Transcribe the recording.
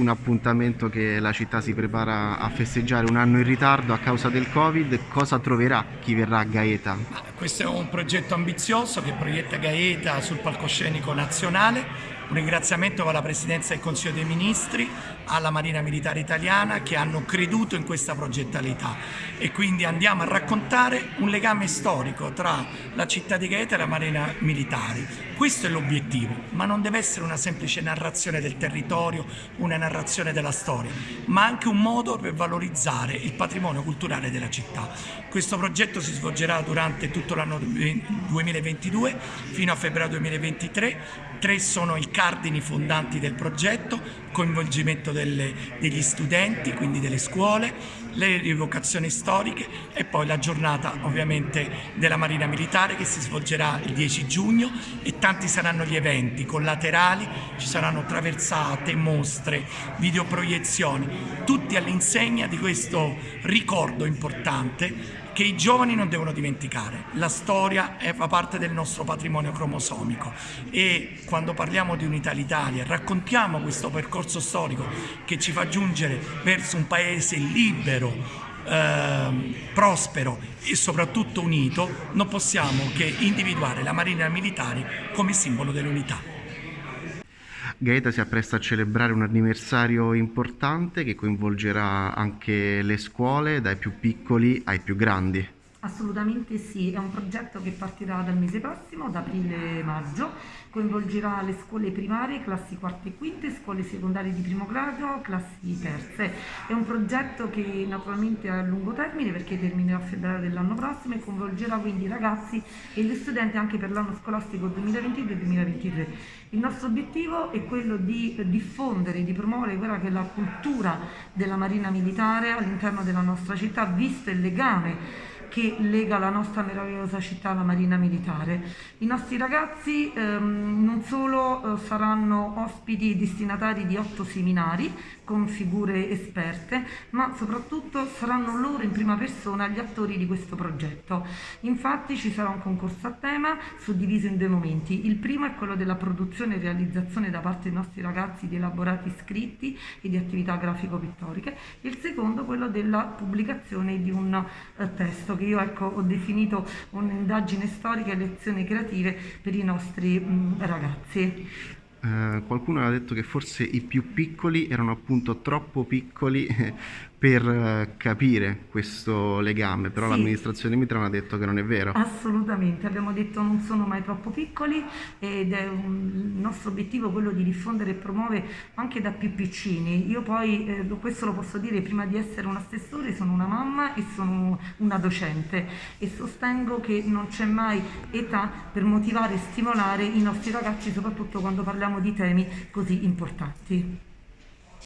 un appuntamento che la città si prepara a festeggiare un anno in ritardo a causa del Covid. Cosa troverà chi verrà a Gaeta? Questo è un progetto ambizioso che proietta Gaeta sul palcoscenico nazionale un ringraziamento alla Presidenza del Consiglio dei Ministri, alla Marina Militare Italiana che hanno creduto in questa progettalità e quindi andiamo a raccontare un legame storico tra la città di Gaeta e la Marina Militare. Questo è l'obiettivo, ma non deve essere una semplice narrazione del territorio, una narrazione della storia, ma anche un modo per valorizzare il patrimonio culturale della città. Questo progetto si svolgerà durante tutto l'anno 2022 fino a febbraio 2023. Tre sono i cardini fondanti del progetto, coinvolgimento delle, degli studenti, quindi delle scuole, le rievocazioni storiche e poi la giornata ovviamente della Marina Militare che si svolgerà il 10 giugno e tanti saranno gli eventi collaterali, ci saranno traversate, mostre, videoproiezioni, tutti all'insegna di questo ricordo importante che i giovani non devono dimenticare. La storia fa parte del nostro patrimonio cromosomico e quando parliamo di Unità l'Italia raccontiamo questo percorso storico che ci fa giungere verso un paese libero, eh, prospero e soprattutto unito, non possiamo che individuare la Marina Militare come simbolo dell'unità. Gaeta si appresta a celebrare un anniversario importante che coinvolgerà anche le scuole, dai più piccoli ai più grandi. Assolutamente sì, è un progetto che partirà dal mese prossimo, da aprile-maggio, coinvolgerà le scuole primarie, classi quarte e quinte, scuole secondarie di primo grado, classi terze. È un progetto che naturalmente è a lungo termine perché terminerà a febbraio dell'anno prossimo e coinvolgerà quindi i ragazzi e gli studenti anche per l'anno scolastico 2022-2023. Il nostro obiettivo è quello di diffondere, di promuovere quella che è la cultura della Marina Militare all'interno della nostra città, visto il legame che lega la nostra meravigliosa città alla Marina Militare. I nostri ragazzi ehm, non solo eh, saranno ospiti e destinatari di otto seminari con figure esperte, ma soprattutto saranno loro in prima persona gli attori di questo progetto. Infatti ci sarà un concorso a tema suddiviso in due momenti. Il primo è quello della produzione e realizzazione da parte dei nostri ragazzi di elaborati scritti e di attività grafico-pittoriche. Il secondo quello della pubblicazione di un eh, testo che io ecco, ho definito un'indagine storica e lezioni creative per i nostri mh, ragazzi. Eh, qualcuno aveva detto che forse i più piccoli erano appunto troppo piccoli per eh, capire questo legame, però sì. l'amministrazione Mitran ha detto che non è vero. Assolutamente, abbiamo detto non sono mai troppo piccoli ed è un, il nostro obiettivo quello di diffondere e promuovere anche da più piccini. Io poi, eh, questo lo posso dire, prima di essere un assessore sono una mamma e sono una docente e sostengo che non c'è mai età per motivare e stimolare i nostri ragazzi, soprattutto quando parliamo di temi così importanti.